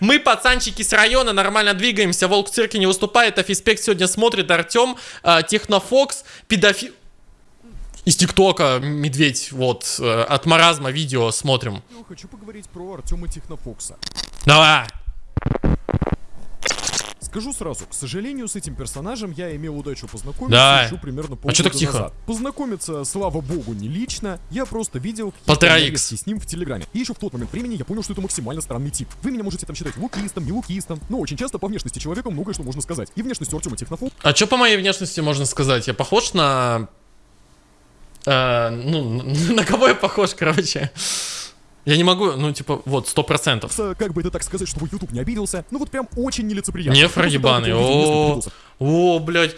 Мы, пацанчики с района, нормально двигаемся. Волк в цирке не выступает. Афиспект сегодня смотрит. Артем, э, Технофокс, педофил... Из ТикТока медведь, вот, э, от маразма видео смотрим. Хочу поговорить про Артема Технофокса. Давай. Скажу сразу, к сожалению, с этим персонажем я имел удачу познакомиться Давай. еще примерно А полгода чё так тихо? назад. Познакомиться, слава богу, не лично, я просто видел Полтора икс. с ним в Телеграме. И еще в тот момент времени я понял, что это максимально странный тип. Вы меня можете там считать лукистом, не лукистом, но очень часто по внешности человека многое что можно сказать. И внешность Артема Технофокса А что по моей внешности можно сказать? Я похож на... э, ну, на кого я похож, короче? Я не могу, ну, типа, вот, сто процентов. как бы это так сказать, чтобы YouTube не обиделся, ну вот прям очень нелицеприятно. Видео несколько о, о, блядь.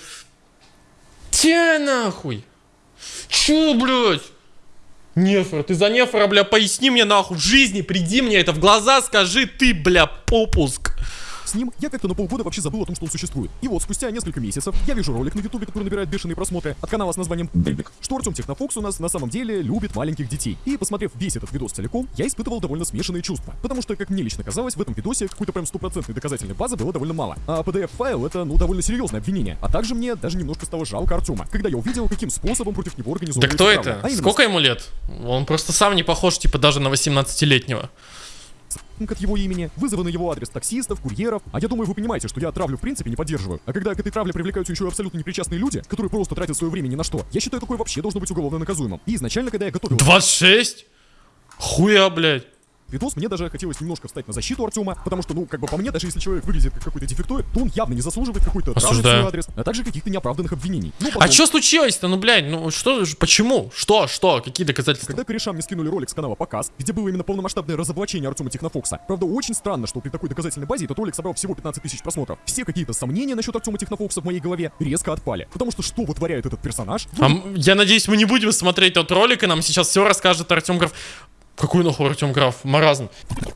Те нахуй. Чё, блядь? Нефра, ты за Нефра, бля, поясни мне нахуй в жизни, приди мне это в глаза, скажи ты, бля, попуск. С ним я как-то на полгода вообще забыл о том, что он существует. И вот спустя несколько месяцев я вижу ролик на ютубе, который набирает бешеные просмотры от канала с названием Бэбик, что Артем Технофокс у нас на самом деле любит маленьких детей. И посмотрев весь этот видос целиком, я испытывал довольно смешанные чувства. Потому что, как мне лично казалось, в этом видосе какой-то прям стопроцентной доказательной базы было довольно мало. А PDF-файл это, ну, довольно серьезное обвинение. А также мне даже немножко стало жалко Артема, когда я увидел, каким способом против него Да организовывают кто справа. это? А Сколько ему лет? Он просто сам не похож, типа, даже на 18-летнего. От его имени, вызовы на его адрес таксистов, курьеров. А я думаю, вы понимаете, что я травлю в принципе не поддерживаю. А когда к этой травле привлекаются еще и абсолютно непричастные люди, которые просто тратят свое время ни на что, я считаю, такое вообще должно быть уголовно наказуемым. И изначально, когда я готовил 26? Хуя, блядь. Видос, мне даже хотелось немножко встать на защиту Артема, потому что, ну, как бы по мне, даже если человек выглядит как какой-то дефектоид, то он явно не заслуживает какой-то свой адрес, а также каких-то неоправданных обвинений. Ну, А потом, что случилось-то? Ну, блядь, ну что, почему? Что, что? Какие доказательства? Когда корешам мне скинули ролик с канала «Показ», где было именно полномасштабное разоблачение Артема Технофокса, правда, очень странно, что при такой доказательной базе этот ролик собрал всего 15 тысяч просмотров. Все какие-то сомнения насчет Артема Технофокса в моей голове резко отпали. Потому что что вытворяет этот персонаж? А я надеюсь, мы не будем смотреть тот ролик, и нам сейчас все расскажет Артем Граф. Какой нахуй Артем Граф? Маразм.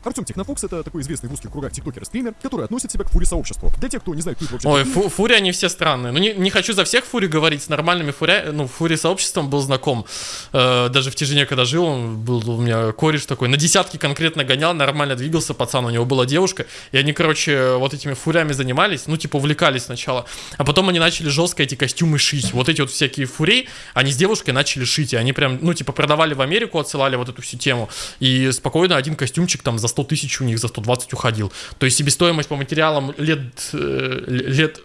Артем Технофокс это такой известный в узких кругах тиктокер и стример, который относит себя к фури сообществу. Для тех, кто не знает, кто это вообще Ой, фу- фури, они все странные. Ну, не, не хочу за всех фури говорить, с нормальными фури, ну, фури сообществом был знаком. Э, даже в Тяжине, когда жил, он был у меня кореш такой, на десятки конкретно гонял, нормально двигался пацан, у него была девушка, и они, короче, вот этими фурями занимались, ну, типа, увлекались сначала, а потом они начали жестко эти костюмы шить. Вот эти вот всякие фурей, они с девушкой начали шить, и они прям, ну, типа, продавали в Америку, отсылали вот эту всю тему, и спокойно один костюмчик там за 100 тысяч у них, за 120 уходил. То есть себестоимость по материалам лет, э, лет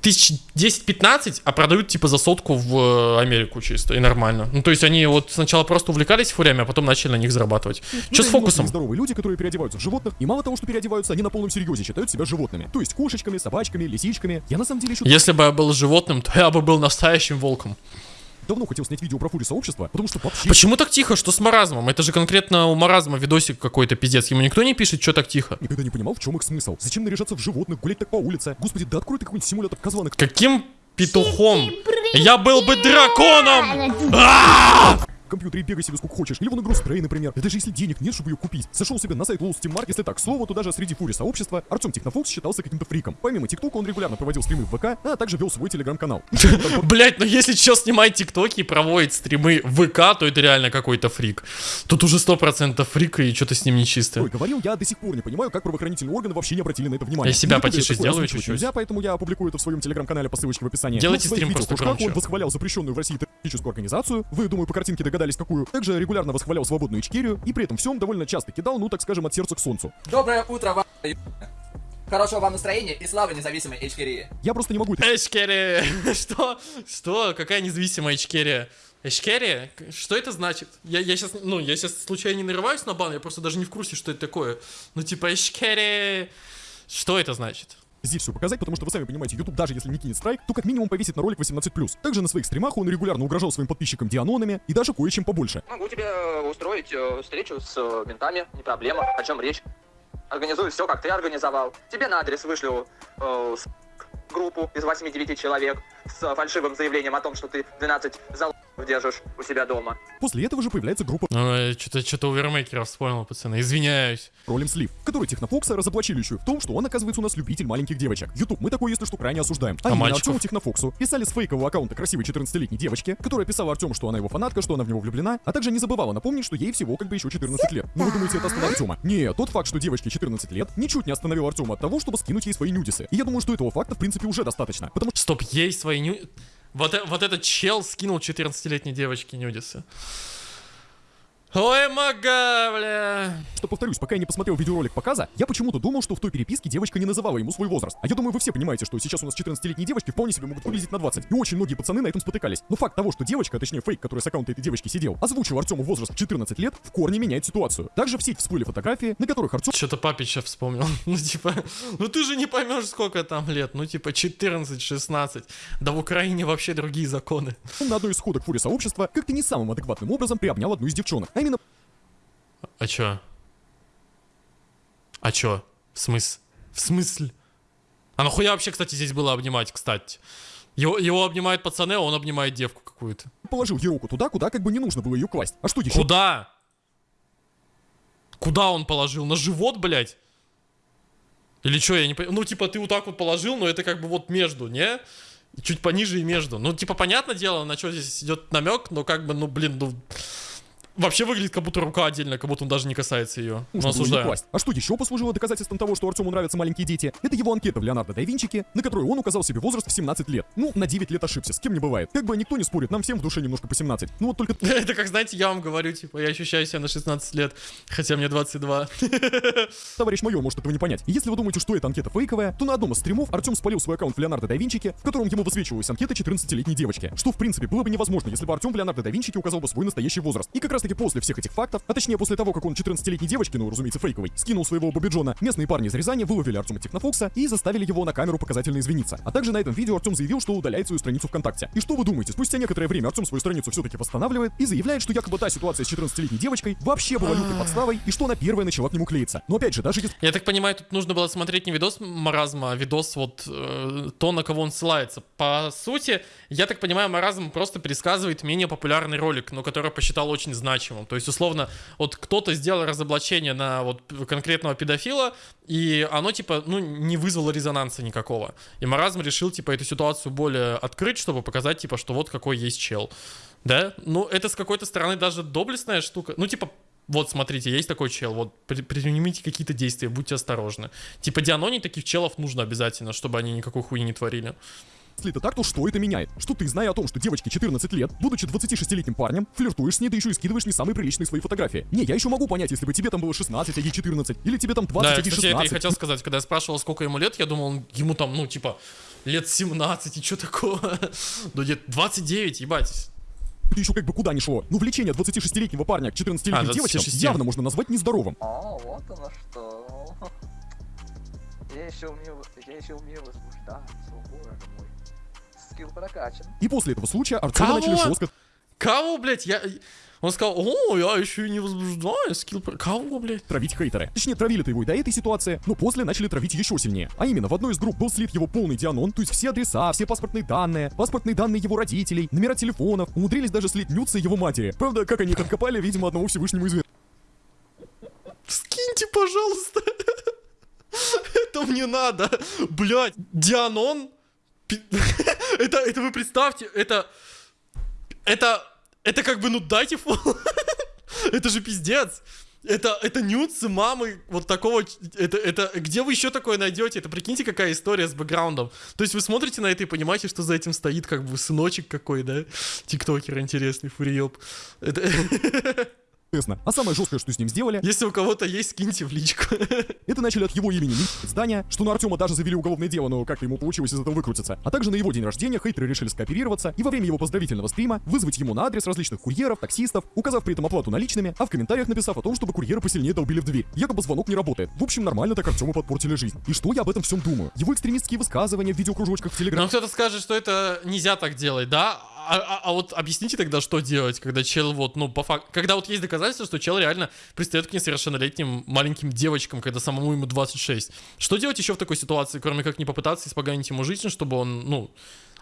тысяч 10-15, а продают типа за сотку в э, Америку чисто, и нормально. Ну, то есть они вот сначала просто увлекались фурями, а потом начали на них зарабатывать. Ну, Что с фокусом? Здоровые люди, которые переодеваются в животных, и мало того, что переодеваются, они на полном серьезе считают себя животными. То есть кошечками, собачками, лисичками. Я на самом деле еще Если бы я был животным, то я бы был настоящим волком. Давно хотел снять видео про фури сообщества, потому что вообще Почему так тихо? Что с маразмом? Это же конкретно у маразма видосик какой-то пиздец. Ему никто не пишет, что так тихо. никогда не понимал, в чем их смысл. Зачем наряжаться в животных, гулять так по улице? Господи, да открой ты какой-нибудь симулятор козланок. Каким петухом? Я был бы драконом! Компьютере бегай себе сколько хочешь. Или вон игру Stray, например. И даже если денег нет, чтобы ее купить. Зашел себе на сайт Low Steam Mark, если так, к слову, то даже среди фури сообщества Артем Технофокс считался каким-то фриком. Помимо ТикТока он регулярно проводил стримы в ВК, а также вел свой телеграм-канал. Блять, ну если что снимает тиктоки и проводит стримы в ВК, то это реально какой-то фрик. Тут уже сто процентов фрик и что-то с ним нечисто. Ой, говорил, я до сих пор не понимаю, как правоохранительные органы вообще не обратили на это внимание. Я себя потише сделаю чуть-чуть. Нельзя, поэтому я опубликую это в своем телеграм-канале по ссылочке в описании. Делайте Ну, стрим просто громче. Он восхвалял запрещенную в России террористическую организацию. Вы, думаю, по картинке догадались, какую. Также регулярно восхвалял свободную Ичкерию и при этом всем довольно часто кидал, ну так скажем, от сердца к солнцу. Доброе утро, вам. Хорошего вам настроения и славы независимой Эчкерии. Я просто не могу Эчкерия. Что? Что? Какая независимая Эчкерия? Эчкерия? Что это значит? Я, я сейчас, ну, я сейчас случайно не нарываюсь на бан, я просто даже не в курсе, что это такое. Ну, типа, Эчкерия... Что это значит? Здесь все показать, потому что вы сами понимаете, YouTube даже если не кинет страйк, то как минимум повесит на ролик 18+. Также на своих стримах он регулярно угрожал своим подписчикам дианонами и даже кое-чем побольше. Могу тебе э, устроить э, встречу с э, ментами, не проблема. О чем речь? Организую все, как ты организовал. Тебе на адрес вышлю э, группу из 8-9 человек с фальшивым заявлением о том, что ты 12 зал держишь у себя дома. После этого же появляется группа Ну, что-то что Вермейкера вспомнил, пацаны. Извиняюсь. Ролем Слив, который Технофокса разоблачили еще в том, что он, оказывается, у нас любитель маленьких девочек. Ютуб, мы такое, если что, крайне осуждаем. А, именно мальчиков? Артему Технофоксу писали с фейкового аккаунта красивой 14-летней девочки, которая писала Артему, что она его фанатка, что она в него влюблена, а также не забывала напомнить, что ей всего как бы еще 14 лет. Ну вы думаете, это остановит Артема? Нет, тот факт, что девочке 14 лет, ничуть не остановил Артема от того, чтобы скинуть ей свои нюдисы. И я думаю, что этого факта, в принципе, уже достаточно. Потому Стоп, ей свои ню... Вот, э- вот этот чел скинул 14-летней девочке нюдисы. Ой, мага, бля. что, повторюсь, пока я не посмотрел видеоролик показа, я почему-то думал, что в той переписке девочка не называла ему свой возраст. А я думаю, вы все понимаете, что сейчас у нас 14-летние девочки вполне себе могут выглядеть на 20. И очень многие пацаны на этом спотыкались. Но факт того, что девочка, а точнее фейк, который с аккаунта этой девочки сидел, озвучил Артему возраст в 14 лет, в корне меняет ситуацию. Также в сеть всплыли фотографии, на которых Артем Что-то папича вспомнил. Ну, типа, ну ты же не поймешь, сколько там лет. Ну, типа, 14-16. Да в Украине вообще другие законы. на одной из сходок фури сообщества как-то не самым адекватным образом приобнял одну из девчонок. А именно А чё? А чё? В смысле? В смысле? А нахуя вообще, кстати, здесь было обнимать, кстати? Его, его обнимают пацаны, а он обнимает девку какую-то. положил ей руку туда, куда как бы не нужно было ее класть. А что еще? Куда? Куда он положил? На живот, блядь? Или что, я не понимаю. Ну, типа, ты вот так вот положил, но это как бы вот между, не? Чуть пониже и между. Ну, типа, понятное дело, на что здесь идет намек, но как бы, ну, блин, ну... Вообще выглядит, как будто рука отдельно, как будто он даже не касается ее. Ну. А что еще послужило доказательством того, что Артему нравятся маленькие дети? Это его анкета в Леонардо да Винчике, на которой он указал себе возраст в 17 лет. Ну, на 9 лет ошибся, с кем не бывает. Как бы никто не спорит, нам всем в душе немножко по 17. Ну вот только Это как, знаете, я вам говорю, типа, я ощущаю себя на 16 лет, хотя мне 22. товарищ майор может этого не понять. Если вы думаете, что эта анкета фейковая, то на одном из стримов Артем спалил свой аккаунт в Леонардо да Винчике, в котором ему высвечивалась анкета 14-летней девочки. Что, в принципе, было бы невозможно, если бы Артем в Леонардо да Винчике указал бы свой настоящий возраст. И как раз таки после всех этих фактов, а точнее после того, как он 14-летней девочке, ну, разумеется, фейковой, скинул своего Бобиджона, местные парни из Рязани выловили Артема Технофокса и заставили его на камеру показательно извиниться. А также на этом видео Артем заявил, что удаляет свою страницу ВКонтакте. И что вы думаете, спустя некоторое время Артем свою страницу все-таки восстанавливает и заявляет, что якобы та ситуация с 14-летней девочкой вообще была лютой подставой и что она первая начала к нему клеиться. Но опять же, даже если Я так понимаю, тут нужно было смотреть не видос Маразма, а видос вот э, то, на кого он ссылается. По сути, я так понимаю, Маразм просто пересказывает менее популярный ролик, но который посчитал очень значимым. То есть, условно, вот кто-то сделал разоблачение на вот конкретного педофила, и оно, типа, ну, не вызвало резонанса никакого. И Маразм решил, типа, эту ситуацию более открыть, чтобы показать, типа, что вот какой есть чел. Да? Ну, это с какой-то стороны даже доблестная штука. Ну, типа, вот, смотрите, есть такой чел, вот, при- предпримите какие-то действия, будьте осторожны. Типа, дианоний таких челов нужно обязательно, чтобы они никакой хуйни не творили. Если это так, то что это меняет? Что ты, зная о том, что девочке 14 лет, будучи 26-летним парнем, флиртуешь с ней, да еще и скидываешь не самые приличные свои фотографии. Не, я еще могу понять, если бы тебе там было 16, а ей 14, или тебе там 20, да, а ей кстати, это я 16. хотел сказать, когда я спрашивал, сколько ему лет, я думал, он- ему там, ну, типа, лет 17, и что такого? Ну, где 29, ебать. Это еще как бы куда ни шло. Ну, влечение 26-летнего парня к 14-летним А, девочкам 26. явно можно назвать нездоровым. О, вот оно что. Я еще умею, я еще умею возбуждаться, боже мой. Скилл прокачан. И после этого случая Артема Кого? начали жестко Кого, блядь, я... Он сказал, о, я еще и не возбуждаю, скилл... про- Кого, блядь? травить хейтеры. Точнее, травили-то его и до этой ситуации, но после начали травить еще сильнее. А именно, в одной из групп был слит его полный дианон, то есть все адреса, все паспортные данные, паспортные данные его родителей, номера телефонов, умудрились даже слить нюцы его матери. Правда, как они их откопали, видимо, одному Всевышнему известно. Скиньте, пожалуйста. Это мне надо. Блядь, Дианон? Это, это вы представьте, это... Это... Это как бы, ну дайте. Это же пиздец. Это, это нюцы мамы вот такого... Это, это, где вы еще такое найдете? Это прикиньте, какая история с бэкграундом. То есть вы смотрите на это и понимаете, что за этим стоит как бы сыночек какой, да? Тиктокер интересный, фуриёб. Это... А самое жесткое, что с ним сделали, Если у кого-то есть, скиньте в личку. это начали от его имени здания, что на Артема даже завели уголовное дело, но как-то ему получилось из этого выкрутиться. А также на его день рождения хейтеры решили скооперироваться и во время его поздравительного стрима вызвать ему на адрес различных курьеров, таксистов, указав при этом оплату наличными, а в комментариях написав о том, чтобы курьеры посильнее долбили в дверь. Якобы звонок не работает. В общем, нормально так Артему подпортили жизнь. И что я об этом всем думаю? Его экстремистские высказывания в видеокружочках в Телеграм. Но кто-то скажет, что это нельзя так делать, да? А, а- а вот объясните тогда, что делать, когда чел вот, ну, по факту, когда вот есть доказательства, что чел реально пристает к несовершеннолетним маленьким девочкам, когда самому ему 26. Что делать еще в такой ситуации, кроме как не попытаться испоганить ему жизнь, чтобы он, ну,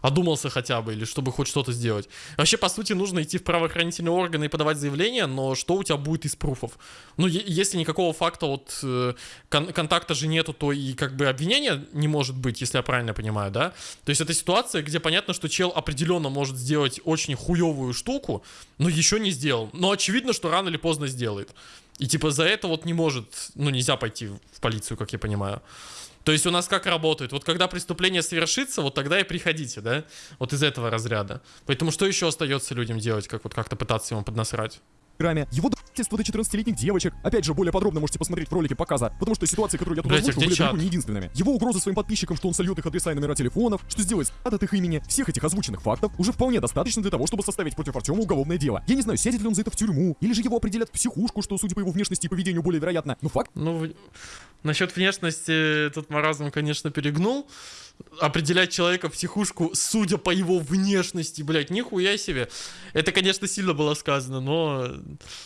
одумался хотя бы, или чтобы хоть что-то сделать. Вообще, по сути, нужно идти в правоохранительные органы и подавать заявление, но что у тебя будет из пруфов? Ну, если никакого факта вот э, кон- контакта же нету, то и как бы обвинения не может быть, если я правильно понимаю, да? То есть это ситуация, где понятно, что чел определенно может сделать очень хуевую штуку, но еще не сделал. Но очевидно, что рано или поздно сделает. И типа за это вот не может, ну нельзя пойти в полицию, как я понимаю. То есть у нас как работает? Вот когда преступление совершится, вот тогда и приходите, да? Вот из этого разряда. Поэтому что еще остается людям делать, как вот как-то пытаться ему поднасрать? Грамме, его домогательство до 14-летних девочек. Опять же, более подробно можете посмотреть в ролике показа, потому что ситуации, которые я тут Блядь, а озвучил, где были далеко не единственными. Его угрозы своим подписчикам, что он сольет их адреса и номера телефонов, что сделает от их имени. Всех этих озвученных фактов уже вполне достаточно для того, чтобы составить против Артема уголовное дело. Я не знаю, сядет ли он за это в тюрьму, или же его определят в психушку, что, судя по его внешности и поведению, более вероятно. Но факт Ну, насчет внешности тут маразм, конечно, перегнул. Определять человека в психушку, судя по его внешности, блядь, нихуя себе. Это, конечно, сильно было сказано, но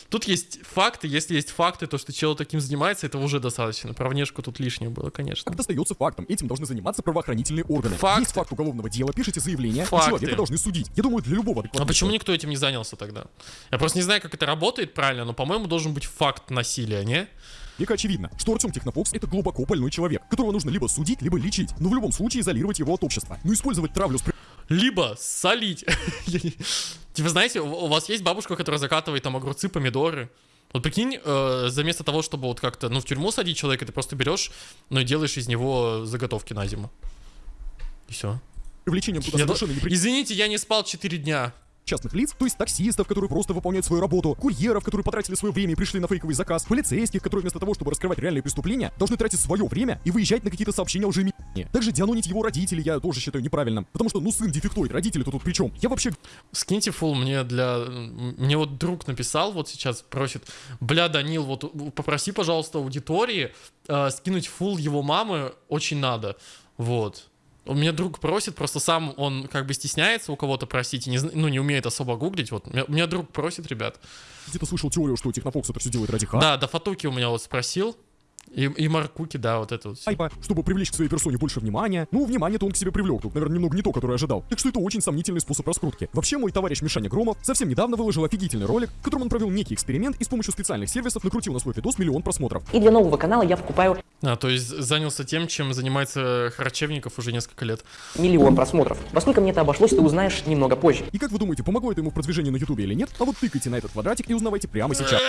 тут есть факты. Если есть факты, то, что человек таким занимается, это уже достаточно. Про внешку тут лишнее было, конечно. Факт остается фактом. Этим должны заниматься правоохранительные органы. Факты. Есть факт уголовного дела, пишите заявление, Факты. человека должны судить. Я думаю, для любого А почему никто этим не занялся тогда? Я просто не знаю, как это работает правильно, но, по-моему, должен быть факт насилия, не? Века очевидно, что Артем Технофокс это глубоко больной человек, которого нужно либо судить, либо лечить, но в любом случае изолировать его от общества. Но использовать травлю с Либо солить. Я Типа, знаете, у вас есть бабушка, которая закатывает там огурцы, помидоры. Вот прикинь, э, заместо того, чтобы вот как-то, ну, в тюрьму садить человека, ты просто берешь, ну, и делаешь из него заготовки на зиму. И все. привлечением туда совершенно непри- Извините, я не спал 4 дня. Частных лиц, то есть таксистов, которые просто выполняют свою работу, курьеров, которые потратили свое время и пришли на фейковый заказ, полицейских, которые вместо того, чтобы раскрывать реальные преступления, должны тратить свое время и выезжать на какие-то сообщения лжи Также дианонить его родителей я тоже считаю неправильным, потому что, ну, сын дефектоид, родители-то тут при чем? Я вообще Скиньте фул мне для... Мне вот друг написал вот сейчас, просит, бля, Данил, вот попроси, пожалуйста, аудитории э, скинуть фул его мамы, очень надо. Вот. У меня друг просит, просто сам он как бы стесняется у кого-то просить, и не, ну, не умеет особо гуглить. Вот. У меня, у меня друг просит, ребят. где-то слышал теорию, что Технофокс это все делает ради ха. Да, да, Фатуки у меня вот спросил. И, и Маркуки, да, вот это вот. Айпа, чтобы привлечь к своей персоне больше внимания. Ну, внимание-то он к себе привлек, тут, наверное, немного не то, которое ожидал. Так что это очень сомнительный способ раскрутки. Вообще, мой товарищ Мишаня Громов совсем недавно выложил офигительный ролик, в котором он провел некий эксперимент и с помощью специальных сервисов накрутил на свой видос миллион просмотров. И для нового канала я покупаю А, то есть занялся тем, чем занимается Харчевников уже несколько лет. миллион просмотров. Во сколько мне это обошлось, ты узнаешь немного позже. И как вы думаете, помогло это ему в продвижении на ютубе или нет? А вот тыкайте на этот квадратик и узнавайте прямо сейчас.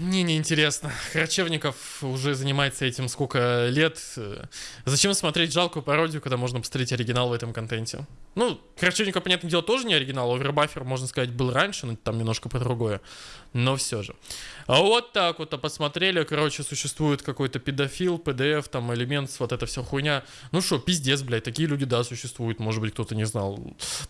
Мне не интересно. Харчевников уже занимается этим сколько лет. Э, Зачем смотреть жалкую пародию, когда можно посмотреть оригинал в этом контенте? Ну, Харчевников, понятное дело, тоже не оригинал. Овербафер, можно сказать, был раньше, но там немножко по другое. Но все же. А вот так вот, а посмотрели, короче, существует какой-то педофил, PDF, там, элемент, вот эта вся хуйня. Ну что, пиздец, блядь, такие люди, да, существуют, может быть, кто-то не знал.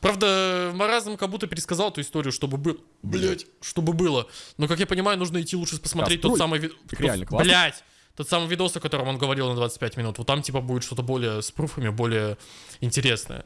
Правда, Маразм как будто пересказал эту историю, чтобы было, блядь, чтобы было. Но, как я понимаю, нужно идти лучше посмотреть тот Построй. самый... Так реально классно. Блядь! Тот самый видос, о котором он говорил на 25 минут. Вот там, типа, будет что-то более с пруфами, более интересное.